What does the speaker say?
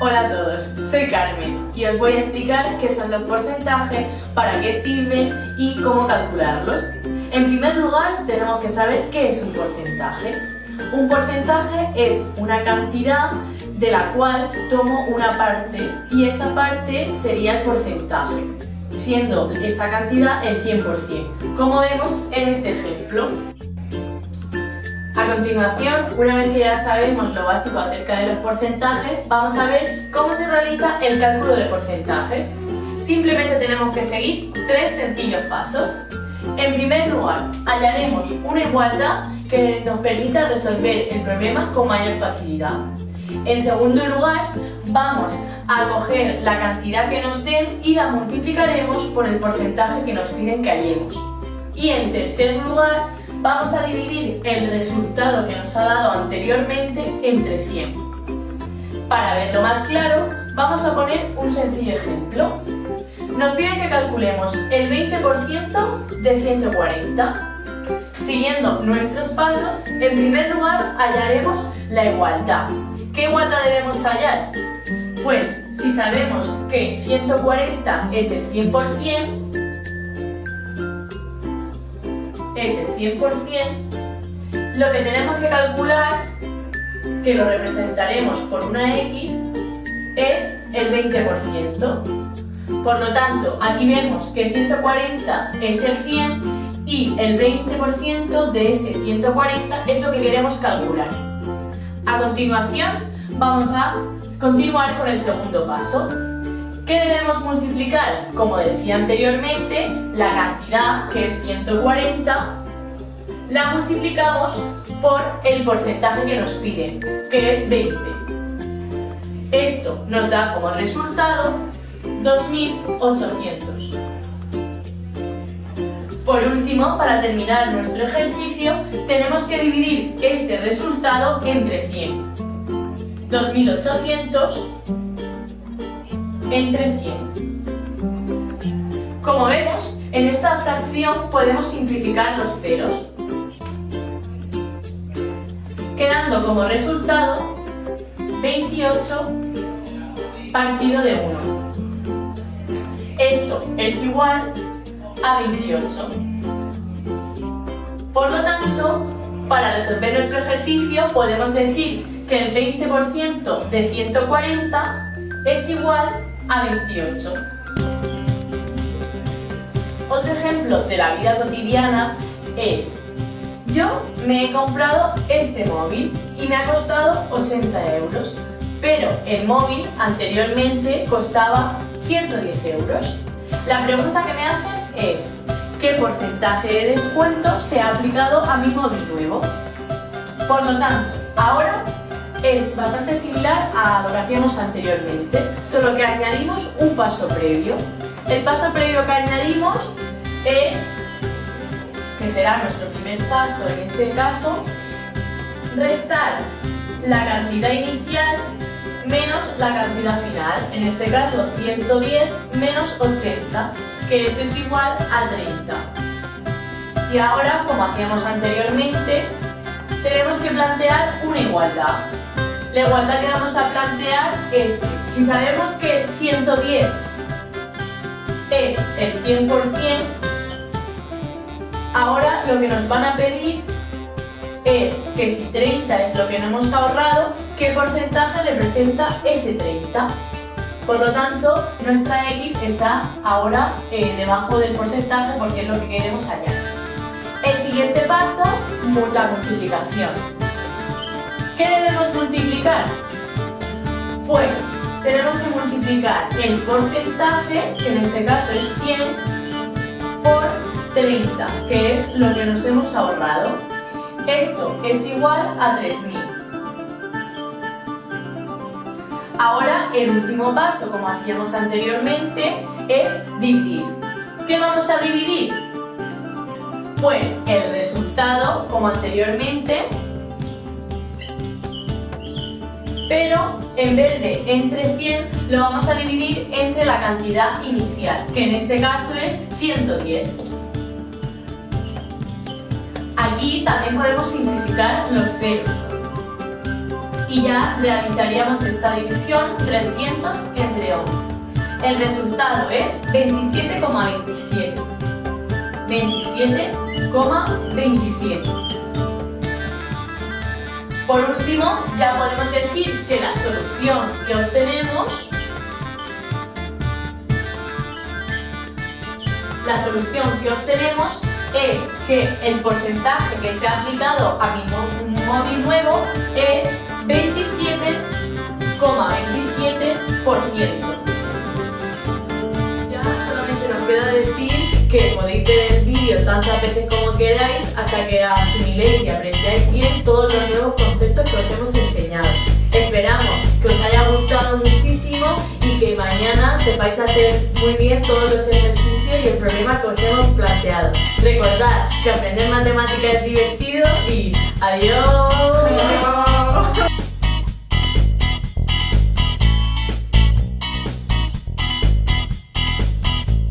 Hola a todos, soy Carmen y os voy a explicar qué son los porcentajes, para qué sirven y cómo calcularlos. En primer lugar, tenemos que saber qué es un porcentaje. Un porcentaje es una cantidad de la cual tomo una parte y esa parte sería el porcentaje, siendo esa cantidad el 100%, como vemos en este ejemplo. A continuación, una vez que ya sabemos lo básico acerca de los porcentajes, vamos a ver cómo se realiza el cálculo de porcentajes. Simplemente tenemos que seguir tres sencillos pasos. En primer lugar, hallaremos una igualdad que nos permita resolver el problema con mayor facilidad. En segundo lugar, vamos a coger la cantidad que nos den y la multiplicaremos por el porcentaje que nos piden que hallemos. Y en tercer lugar, vamos a dividir el resultado que nos ha dado anteriormente entre 100. Para verlo más claro, vamos a poner un sencillo ejemplo. Nos piden que calculemos el 20% de 140. Siguiendo nuestros pasos, en primer lugar hallaremos la igualdad. ¿Qué igualdad debemos hallar? Pues si sabemos que 140 es el 100%, es el 100%, lo que tenemos que calcular, que lo representaremos por una X, es el 20%. Por lo tanto, aquí vemos que 140 es el 100 y el 20% de ese 140 es lo que queremos calcular. A continuación, vamos a continuar con el segundo paso. ¿Qué debemos multiplicar? Como decía anteriormente, la cantidad, que es 140, la multiplicamos por el porcentaje que nos piden, que es 20. Esto nos da como resultado 2.800. Por último, para terminar nuestro ejercicio, tenemos que dividir este resultado entre 100. 2.800 entre 100. Como vemos, en esta fracción podemos simplificar los ceros, quedando como resultado 28 partido de 1. Esto es igual a 28. Por lo tanto, para resolver nuestro ejercicio podemos decir que el 20% de 140 es igual a 28. Otro ejemplo de la vida cotidiana es yo me he comprado este móvil y me ha costado 80 euros, pero el móvil anteriormente costaba 110 euros. La pregunta que me hacen es ¿qué porcentaje de descuento se ha aplicado a mi móvil nuevo? Por lo tanto, ahora es bastante similar a lo que hacíamos anteriormente, solo que añadimos un paso previo. El paso previo que añadimos es, que será nuestro primer paso en este caso, restar la cantidad inicial menos la cantidad final, en este caso 110 menos 80, que eso es igual a 30. Y ahora, como hacíamos anteriormente, tenemos que plantear una igualdad. La igualdad que vamos a plantear es si sabemos que 110 es el 100%, ahora lo que nos van a pedir es que si 30 es lo que no hemos ahorrado, ¿qué porcentaje representa ese 30? Por lo tanto, nuestra X está ahora eh, debajo del porcentaje porque es lo que queremos hallar. El siguiente paso, la multiplicación. ¿Qué debemos multiplicar? Pues tenemos que multiplicar el porcentaje, que en este caso es 100, por 30, que es lo que nos hemos ahorrado. Esto es igual a 3.000. Ahora el último paso, como hacíamos anteriormente, es dividir. ¿Qué vamos a dividir? Pues el resultado, como anteriormente, pero en vez de entre 100 lo vamos a dividir entre la cantidad inicial, que en este caso es 110. Aquí también podemos simplificar los ceros. Y ya realizaríamos esta división 300 entre 11. El resultado es 27,27. 27,27. Por último, ya podemos decir que la solución que obtenemos la solución que obtenemos es que el porcentaje que se ha aplicado a mi móvil nuevo es 27,27%. ,27 que podéis ver el vídeo tantas veces como queráis hasta que asimiléis y aprendáis bien todos los nuevos conceptos que os hemos enseñado. Esperamos que os haya gustado muchísimo y que mañana sepáis hacer muy bien todos los ejercicios y el problema que os hemos planteado. Recordad que aprender matemáticas es divertido y adiós.